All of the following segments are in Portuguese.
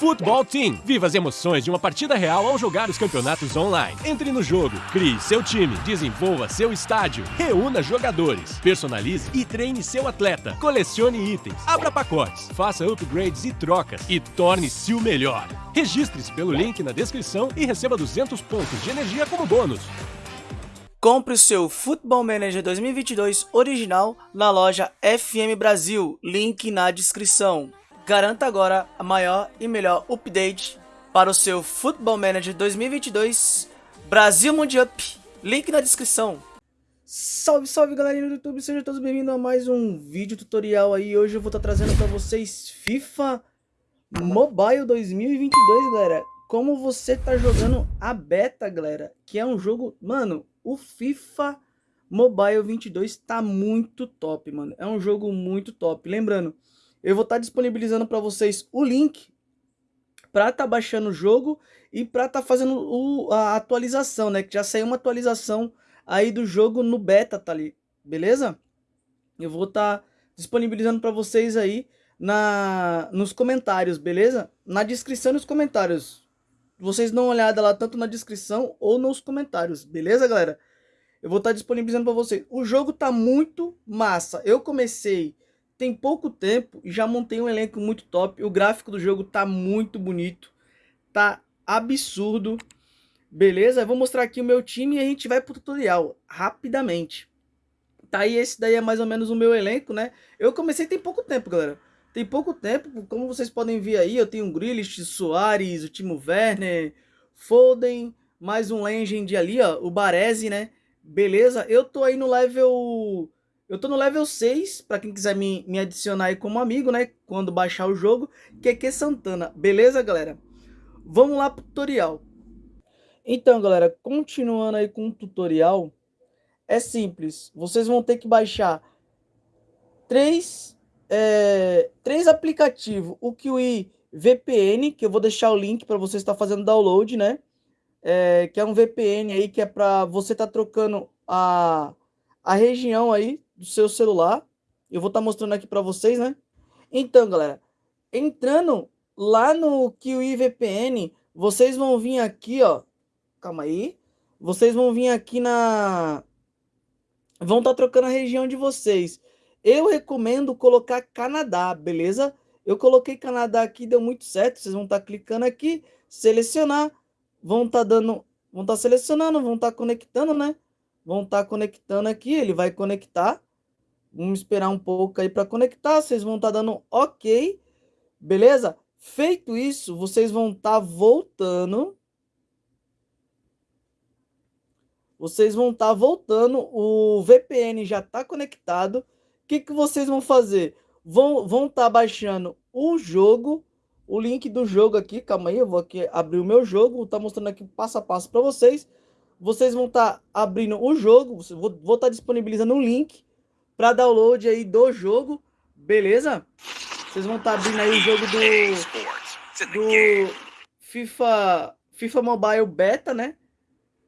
Futebol Team. Viva as emoções de uma partida real ao jogar os campeonatos online. Entre no jogo, crie seu time, desenvolva seu estádio, reúna jogadores, personalize e treine seu atleta, colecione itens, abra pacotes, faça upgrades e trocas e torne-se o melhor. Registre-se pelo link na descrição e receba 200 pontos de energia como bônus. Compre o seu Football Manager 2022 original na loja FM Brasil, link na descrição. Garanta agora a maior e melhor update para o seu Football Manager 2022 Brasil Mundial. Link na descrição. Salve, salve galerinha do YouTube, sejam todos bem-vindos a mais um vídeo tutorial aí. Hoje eu vou estar trazendo para vocês FIFA Mobile 2022, galera. Como você tá jogando a beta, galera, que é um jogo... Mano, o FIFA Mobile 22 tá muito top, mano. É um jogo muito top. Lembrando, eu vou estar tá disponibilizando para vocês o link para estar tá baixando o jogo e para estar tá fazendo o, a atualização, né? Que já saiu uma atualização aí do jogo no beta, tá ali, beleza? Eu vou estar tá disponibilizando para vocês aí na nos comentários, beleza? Na descrição nos comentários. Vocês dão uma olhada lá tanto na descrição ou nos comentários, beleza, galera? Eu vou estar tá disponibilizando para vocês. O jogo tá muito massa. Eu comecei tem pouco tempo e já montei um elenco muito top. O gráfico do jogo tá muito bonito. Tá absurdo. Beleza? Eu vou mostrar aqui o meu time e a gente vai pro tutorial rapidamente. Tá aí, esse daí é mais ou menos o meu elenco, né? Eu comecei tem pouco tempo, galera. Tem pouco tempo, como vocês podem ver aí, eu tenho o Grealish, Soares, o Timo Werner, Foden, mais um Legend ali, ó, o Baresi, né? Beleza? Eu tô aí no level eu tô no level 6, para quem quiser me, me adicionar aí como amigo, né? Quando baixar o jogo, que é que Santana. Beleza, galera? Vamos lá pro tutorial. Então, galera, continuando aí com o tutorial, é simples. Vocês vão ter que baixar três, é, três aplicativos. O Kiwi VPN, que eu vou deixar o link para você estar fazendo download, né? É, que é um VPN aí que é para você estar tá trocando a, a região aí do seu celular. Eu vou estar tá mostrando aqui para vocês, né? Então, galera, entrando lá no Kiwi VPN, vocês vão vir aqui, ó. Calma aí. Vocês vão vir aqui na... Vão estar tá trocando a região de vocês. Eu recomendo colocar Canadá, beleza? Eu coloquei Canadá aqui, deu muito certo. Vocês vão estar tá clicando aqui, selecionar. Vão estar tá dando... Vão estar tá selecionando, vão estar tá conectando, né? Vão estar conectando aqui, ele vai conectar. Vamos esperar um pouco aí para conectar. Vocês vão estar tá dando OK. Beleza? Feito isso, vocês vão estar tá voltando. Vocês vão estar tá voltando. O VPN já está conectado. O que, que vocês vão fazer? Vão estar vão tá baixando o jogo. O link do jogo aqui. Calma aí, eu vou aqui abrir o meu jogo. Vou estar tá mostrando aqui passo a passo para vocês. Vocês vão estar tá abrindo o jogo. Vou estar tá disponibilizando um link para download aí do jogo, beleza? Vocês vão estar tá abrindo aí o jogo do, do FIFA, FIFA Mobile Beta, né?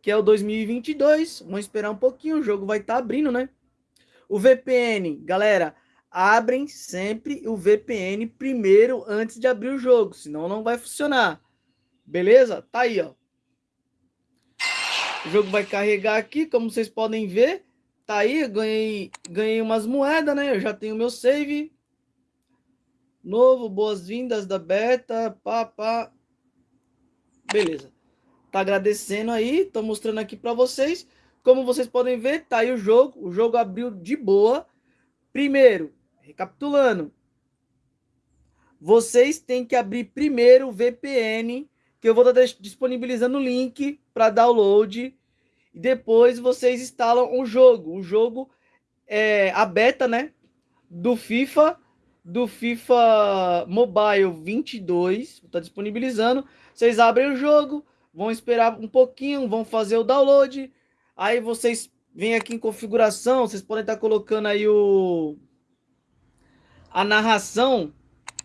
Que é o 2022. Vamos esperar um pouquinho, o jogo vai estar tá abrindo, né? O VPN, galera, abrem sempre o VPN primeiro antes de abrir o jogo, senão não vai funcionar. Beleza? Tá aí, ó. O jogo vai carregar aqui, como vocês podem ver. Tá aí, ganhei, ganhei umas moedas, né? Eu já tenho meu save. Novo, boas-vindas da beta, pá, pá. Beleza. Tá agradecendo aí, tô mostrando aqui para vocês. Como vocês podem ver, tá aí o jogo. O jogo abriu de boa. Primeiro, recapitulando. Vocês têm que abrir primeiro o VPN, que eu vou estar disponibilizando o link para download e depois vocês instalam o jogo. O jogo é a beta, né? Do FIFA, do FIFA Mobile 22, está disponibilizando. Vocês abrem o jogo, vão esperar um pouquinho, vão fazer o download. Aí vocês vêm aqui em configuração, vocês podem estar colocando aí o a narração.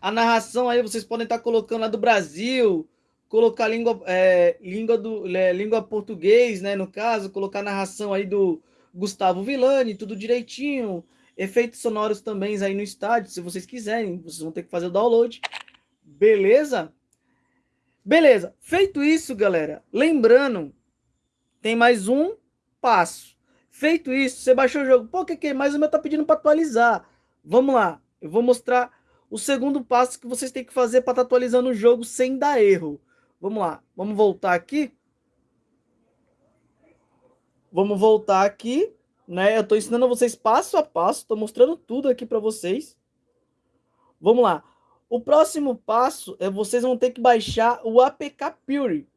A narração aí vocês podem estar colocando a do Brasil, colocar língua, é, língua, do, é, língua português, né, no caso, colocar narração aí do Gustavo Villani, tudo direitinho, efeitos sonoros também aí no estádio, se vocês quiserem, vocês vão ter que fazer o download, beleza? Beleza, feito isso, galera, lembrando, tem mais um passo. Feito isso, você baixou o jogo, pô, que que? Mas o meu tá pedindo para atualizar. Vamos lá, eu vou mostrar o segundo passo que vocês têm que fazer para estar tá atualizando o jogo sem dar erro. Vamos lá, vamos voltar aqui. Vamos voltar aqui, né? Eu estou ensinando vocês passo a passo, estou mostrando tudo aqui para vocês. Vamos lá. O próximo passo é vocês vão ter que baixar o APK Pure.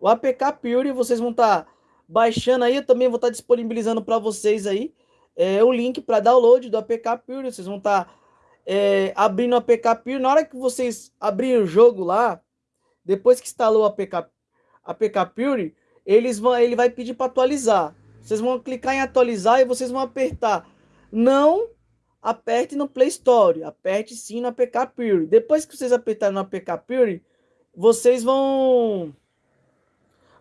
O APK Pure vocês vão estar tá baixando aí, eu também vou estar tá disponibilizando para vocês aí é, o link para download do APK Pure. Vocês vão estar tá, é, abrindo o APK Pure. Na hora que vocês abrirem o jogo lá, depois que instalou o APK, Pure, eles vão, ele vai pedir para atualizar. Vocês vão clicar em atualizar e vocês vão apertar. Não aperte no Play Store, aperte sim no APK Pure. Depois que vocês apertarem no APK Pure, vocês vão...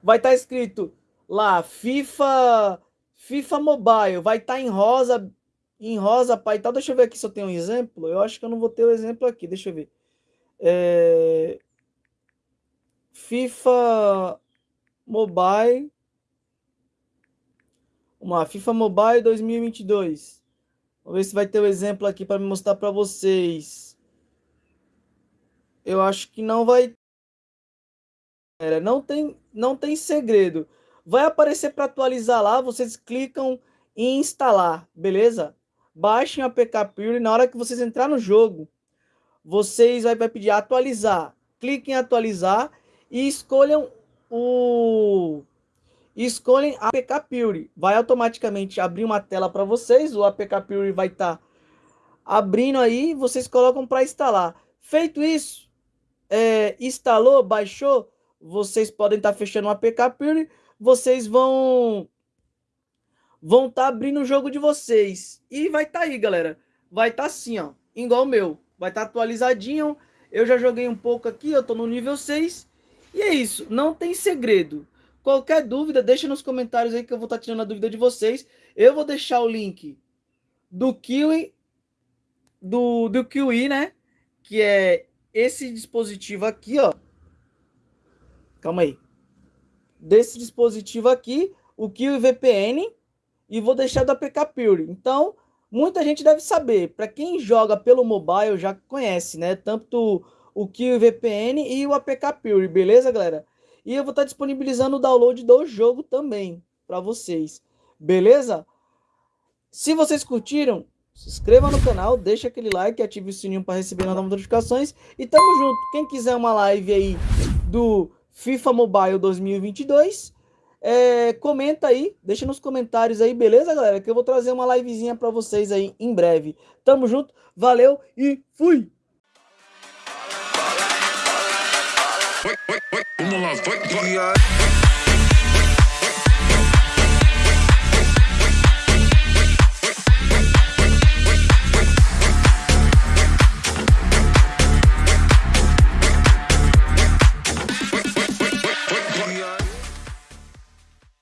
Vai estar tá escrito lá, FIFA FIFA Mobile, vai estar tá em rosa, em rosa, pai, tal. Deixa eu ver aqui se eu tenho um exemplo. Eu acho que eu não vou ter o um exemplo aqui, deixa eu ver. É... FIFA Mobile. Lá, FIFA Mobile 2022. Vamos ver se vai ter o um exemplo aqui para mostrar para vocês. Eu acho que não vai. Não tem, não tem segredo. Vai aparecer para atualizar lá, vocês clicam em instalar, beleza? Baixem a APK Pure na hora que vocês entrar no jogo, vocês vai, vai pedir atualizar. Cliquem em atualizar e escolham o escolhem a APK Pure. Vai automaticamente abrir uma tela para vocês, o APK Pure vai estar tá abrindo aí, vocês colocam para instalar. Feito isso, é, instalou, baixou, vocês podem estar tá fechando o APK Pure, vocês vão vão estar tá abrindo o jogo de vocês. E vai estar tá aí, galera. Vai estar tá assim, ó, igual o meu. Vai estar tá atualizadinho. Eu já joguei um pouco aqui, eu tô no nível 6. E é isso, não tem segredo. Qualquer dúvida, deixa nos comentários aí que eu vou estar tá tirando a dúvida de vocês. Eu vou deixar o link do Kiwi, do, do Kiwi, né? Que é esse dispositivo aqui, ó. Calma aí. Desse dispositivo aqui, o Kiwi VPN, e vou deixar do APK Pure. Então, muita gente deve saber. Para quem joga pelo mobile já conhece, né? Tanto o Kill VPN e o APK Pure, beleza, galera? E eu vou estar disponibilizando o download do jogo também para vocês, beleza? Se vocês curtiram, se inscreva no canal, deixa aquele like, ative o sininho para receber novas notificações e tamo junto. Quem quiser uma live aí do FIFA Mobile 2022, é, comenta aí, deixa nos comentários aí, beleza, galera? Que eu vou trazer uma livezinha para vocês aí em breve. Tamo junto, valeu e fui! Vamos lá, vai, vai.